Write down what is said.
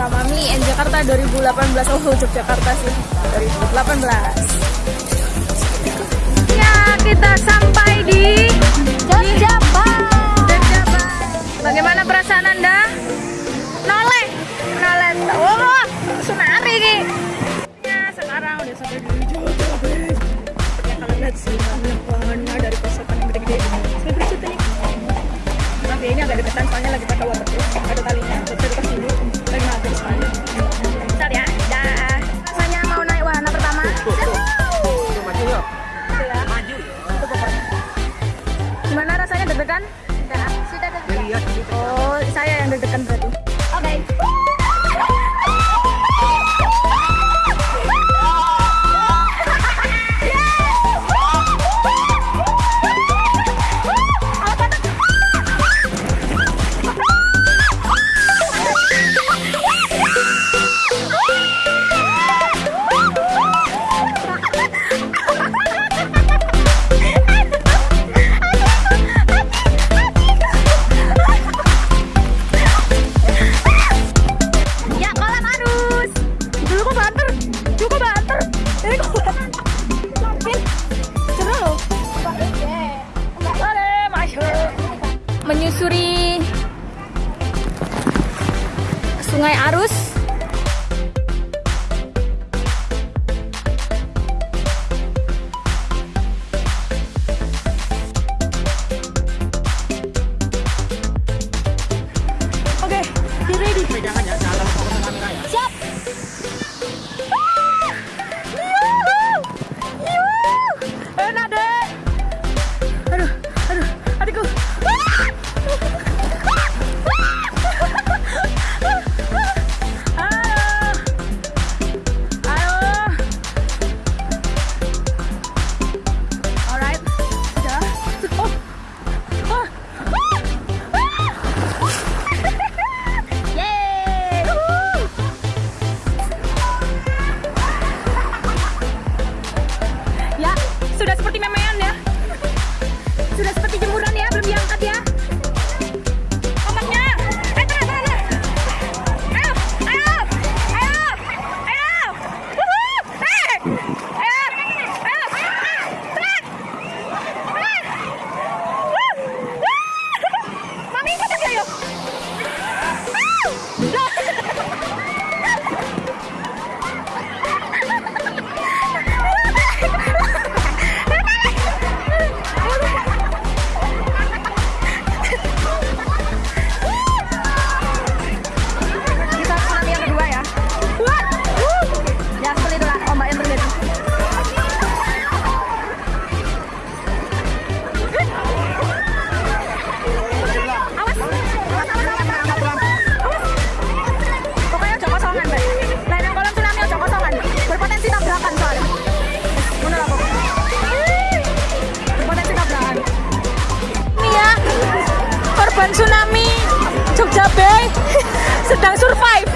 sama mi and Jakarta 2018 oh Yogyakarta sih. 2018 ya kita sampai di Jogjabar bagaimana perasaan anda? Noleh. Noleh. Oh senari ini. Nah sekarang udah sampai di Jogjabar ya kalau lihat sih banyak dari peserta yang gede-gede. Saya bercerita nih maaf ya ini agak deketan soalnya lagi pakai waterproof ada talinya. Sungai Arus. sedang survive.